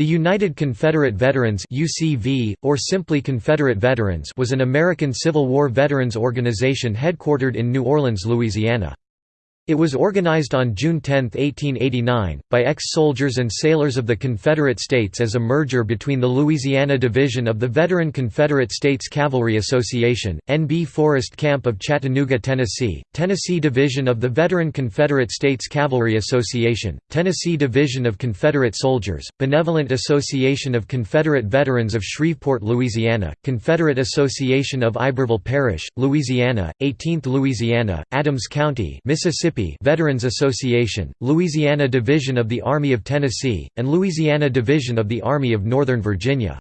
The United Confederate Veterans UCV, or simply Confederate Veterans was an American Civil War veterans organization headquartered in New Orleans, Louisiana. It was organized on June 10, 1889, by ex-soldiers and sailors of the Confederate States as a merger between the Louisiana Division of the Veteran Confederate States Cavalry Association, N.B. Forrest Camp of Chattanooga, Tennessee, Tennessee Division of the Veteran Confederate States Cavalry Association, Tennessee Division of Confederate Soldiers, Benevolent Association of Confederate Veterans of Shreveport, Louisiana, Confederate Association of Iberville Parish, Louisiana, 18th Louisiana, Adams County, Mississippi Mississippi Veterans Association, Louisiana Division of the Army of Tennessee, and Louisiana Division of the Army of Northern Virginia.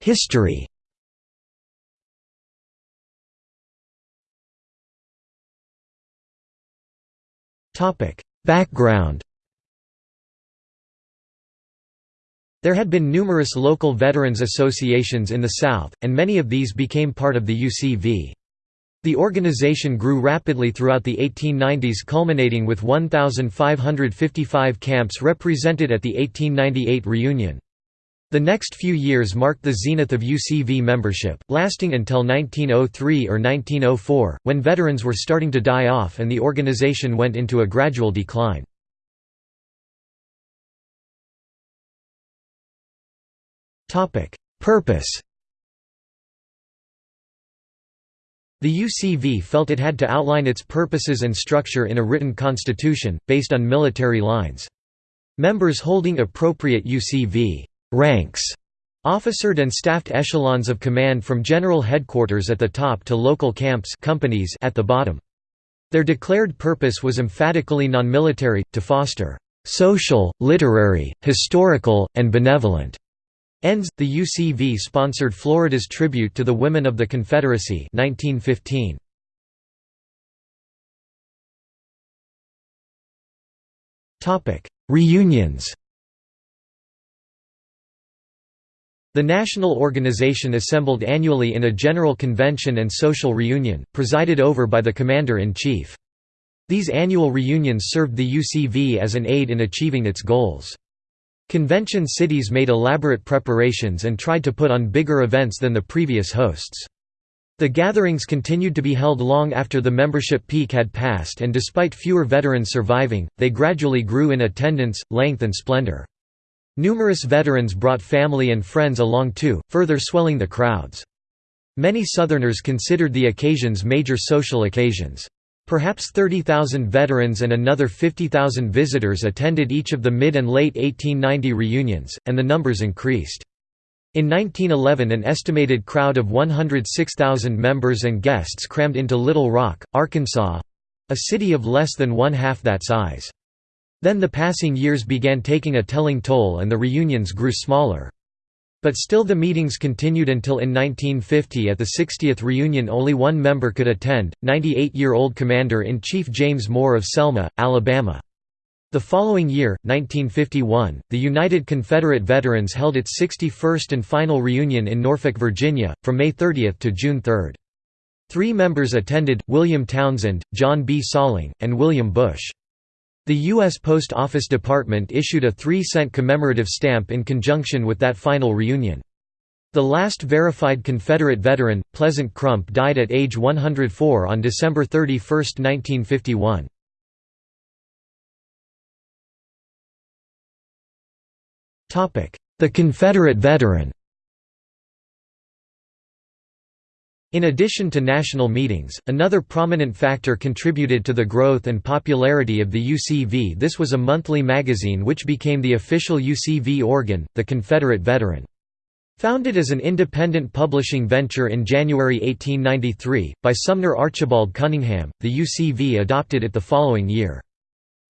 History Background There had been numerous local veterans associations in the South, and many of these became part of the UCV. The organization grew rapidly throughout the 1890s culminating with 1,555 camps represented at the 1898 reunion. The next few years marked the zenith of UCV membership, lasting until 1903 or 1904, when veterans were starting to die off and the organization went into a gradual decline. Topic: Purpose. The UCV felt it had to outline its purposes and structure in a written constitution, based on military lines. Members holding appropriate UCV ranks officered and staffed echelons of command from general headquarters at the top to local camps companies at the bottom. Their declared purpose was emphatically non-military, to foster social, literary, historical, and benevolent Ends. The UCV sponsored Florida's tribute to the women of the Confederacy 1915. Topic: Reunions. The national organization assembled annually in a general convention and social reunion, presided over by the commander-in-chief. These annual reunions served the UCV as an aid in achieving its goals. Convention cities made elaborate preparations and tried to put on bigger events than the previous hosts. The gatherings continued to be held long after the membership peak had passed and despite fewer veterans surviving, they gradually grew in attendance, length and splendor. Numerous veterans brought family and friends along too, further swelling the crowds. Many Southerners considered the occasions major social occasions. Perhaps 30,000 veterans and another 50,000 visitors attended each of the mid and late 1890 reunions, and the numbers increased. In 1911 an estimated crowd of 106,000 members and guests crammed into Little Rock, Arkansas—a city of less than one-half that size. Then the passing years began taking a telling toll and the reunions grew smaller. But still the meetings continued until in 1950 at the 60th reunion only one member could attend, 98-year-old Commander-in-Chief James Moore of Selma, Alabama. The following year, 1951, the United Confederate Veterans held its 61st and final reunion in Norfolk, Virginia, from May 30 to June 3. Three members attended, William Townsend, John B. Salling, and William Bush. The U.S. Post Office Department issued a 3-cent commemorative stamp in conjunction with that final reunion. The last verified Confederate veteran, Pleasant Crump died at age 104 on December 31, 1951. The Confederate veteran In addition to national meetings, another prominent factor contributed to the growth and popularity of the UCV this was a monthly magazine which became the official UCV organ, the Confederate Veteran. Founded as an independent publishing venture in January 1893, by Sumner Archibald Cunningham, the UCV adopted it the following year.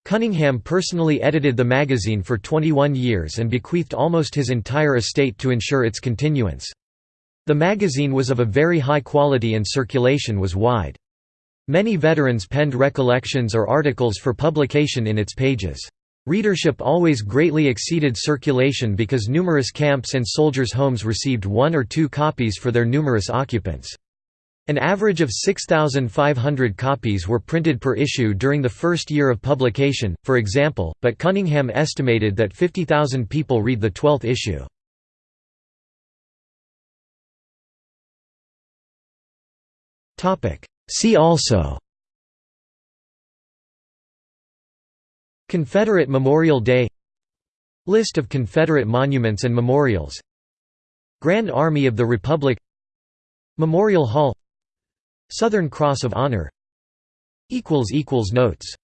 Cunningham personally edited the magazine for 21 years and bequeathed almost his entire estate to ensure its continuance. The magazine was of a very high quality and circulation was wide. Many veterans penned recollections or articles for publication in its pages. Readership always greatly exceeded circulation because numerous camps and soldiers' homes received one or two copies for their numerous occupants. An average of 6,500 copies were printed per issue during the first year of publication, for example, but Cunningham estimated that 50,000 people read the twelfth issue. See also. Confederate Memorial Day. List of Confederate monuments and memorials. Grand Army of the Republic. Memorial Hall. Southern Cross of Honor. Notes